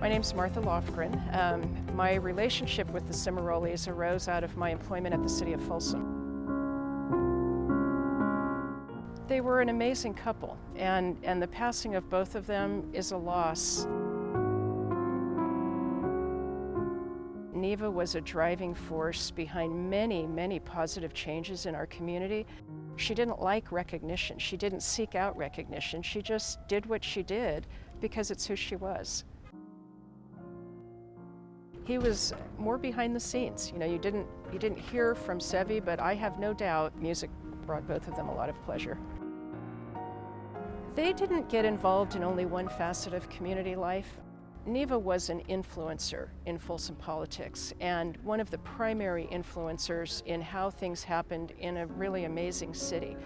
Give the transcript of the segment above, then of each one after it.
My name's Martha Lofgren. Um, my relationship with the Cimarolis arose out of my employment at the City of Folsom. They were an amazing couple, and, and the passing of both of them is a loss. Neva was a driving force behind many, many positive changes in our community. She didn't like recognition. She didn't seek out recognition. She just did what she did because it's who she was. He was more behind the scenes. You know, you didn't, you didn't hear from Sevi, but I have no doubt music brought both of them a lot of pleasure. They didn't get involved in only one facet of community life. Neva was an influencer in Folsom politics and one of the primary influencers in how things happened in a really amazing city.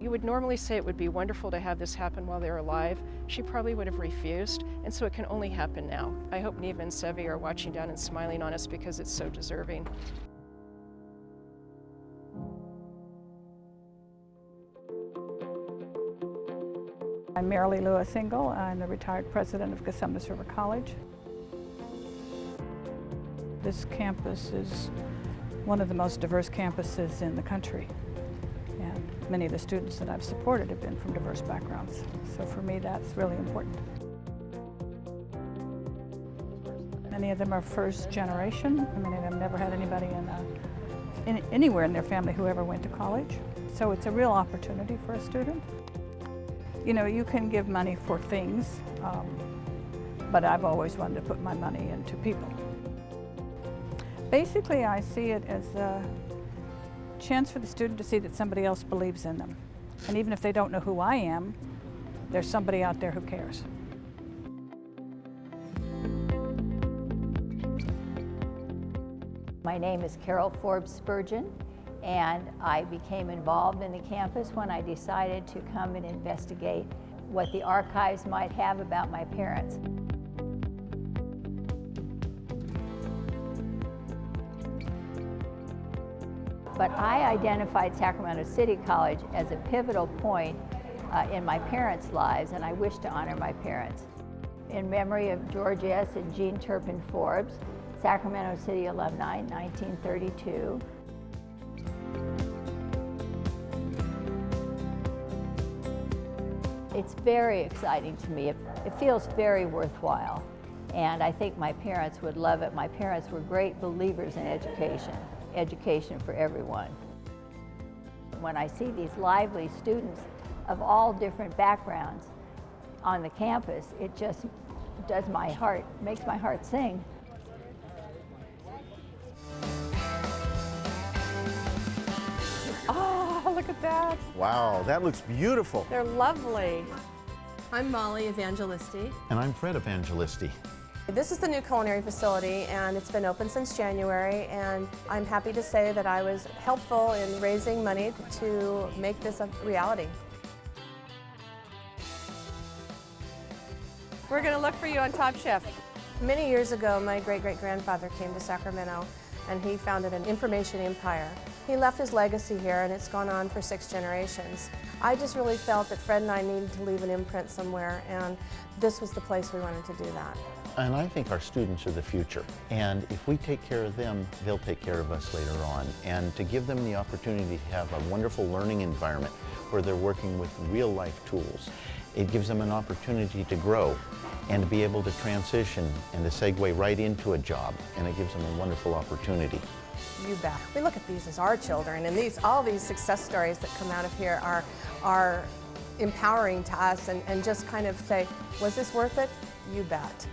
You would normally say it would be wonderful to have this happen while they're alive. She probably would have refused, and so it can only happen now. I hope Neva and Sevi are watching down and smiling on us because it's so deserving. I'm Marilee Lewis Engel. I'm the retired president of Cosumnes River College. This campus is one of the most diverse campuses in the country. Many of the students that I've supported have been from diverse backgrounds. So for me, that's really important. Many of them are first generation. Many of them never had anybody in, a, in anywhere in their family who ever went to college. So it's a real opportunity for a student. You know, you can give money for things, um, but I've always wanted to put my money into people. Basically, I see it as a chance for the student to see that somebody else believes in them. And even if they don't know who I am, there's somebody out there who cares. My name is Carol Forbes Spurgeon and I became involved in the campus when I decided to come and investigate what the archives might have about my parents. But I identified Sacramento City College as a pivotal point uh, in my parents' lives, and I wish to honor my parents. In memory of George S. and Jean Turpin Forbes, Sacramento City alumni, 1932, It's very exciting to me. It, it, feels very worthwhile. And I think my parents would love it. My parents were great believers in education, education for everyone. When I see these lively students of all different backgrounds on the campus, it just does my heart, makes my heart sing. Oh, look at that. Wow, that looks beautiful. They're lovely. I'm Molly Evangelisti. And I'm Fred Evangelisti. This is the new culinary facility and it's been open since January and I'm happy to say that I was helpful in raising money to make this a reality. We're going to look for you on Top Chef. Many years ago, my great-great-grandfather came to Sacramento and he founded an information empire. He left his legacy here and it's gone on for six generations. I just really felt that Fred and I needed to leave an imprint somewhere and this was the place we wanted to do that. And I think our students are the future. And if we take care of them, they'll take care of us later on. And to give them the opportunity to have a wonderful learning environment where they're working with real life tools, it gives them an opportunity to grow and to be able to transition and to segue right into a job. And it gives them a wonderful opportunity. You bet. We look at these as our children and these all these success stories that come out of here are, are empowering to us and, and just kind of say, was this worth it? You bet.